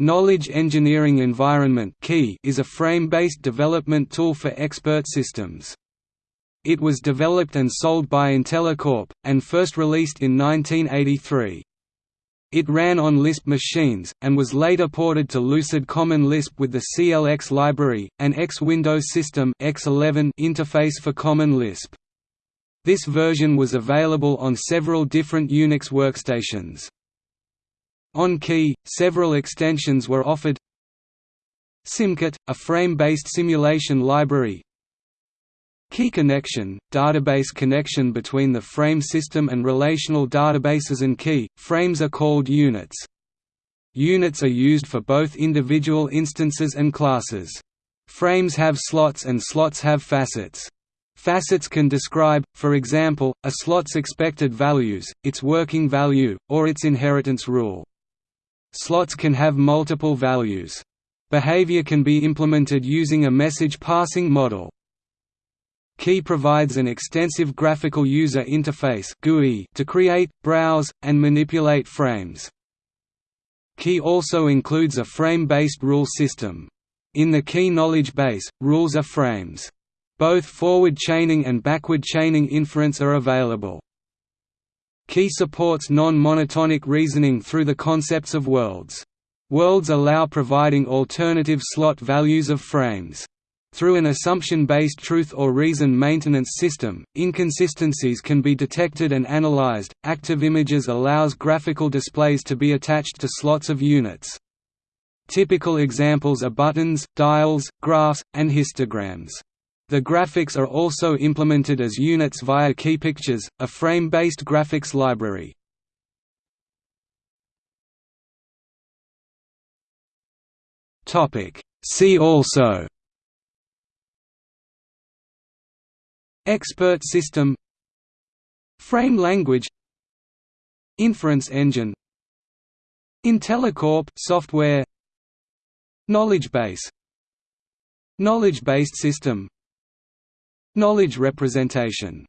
Knowledge Engineering Environment is a frame-based development tool for expert systems. It was developed and sold by IntelliCorp, and first released in 1983. It ran on Lisp machines, and was later ported to Lucid Common Lisp with the CLX library, an X-Windows System X11 interface for Common Lisp. This version was available on several different Unix workstations. On KEE, several extensions were offered Simkit, a frame-based simulation library KEEconnection, database connection between the frame system and relational databases and KEE, frames are called units. Units are used for both individual instances and classes. Frames have slots and slots have facets. Facets can describe, for example, a slot's expected values, its working value, or its inheritance rule. Slots can have multiple values. Behavior can be implemented using a message passing model. KEE provides an extensive graphical user interface GUI to create, browse, and manipulate frames. KEE also includes a frame-based rule system. In the KEE knowledge base, rules are frames. Both forward chaining and backward chaining inference are available. KEE supports non-monotonic reasoning through the concepts of worlds. Worlds allow providing alternative slot values of frames. Through an assumption-based truth or reason maintenance system, inconsistencies can be detected and analyzed. Active images allows graphical displays to be attached to slots of units. Typical examples are buttons, dials, graphs, and histograms. The graphics are also implemented as units via KEEpictures, a frame-based graphics library. See also Expert system Frame language Inference engine IntelliCorp software Knowledge base Knowledge-based system Knowledge representation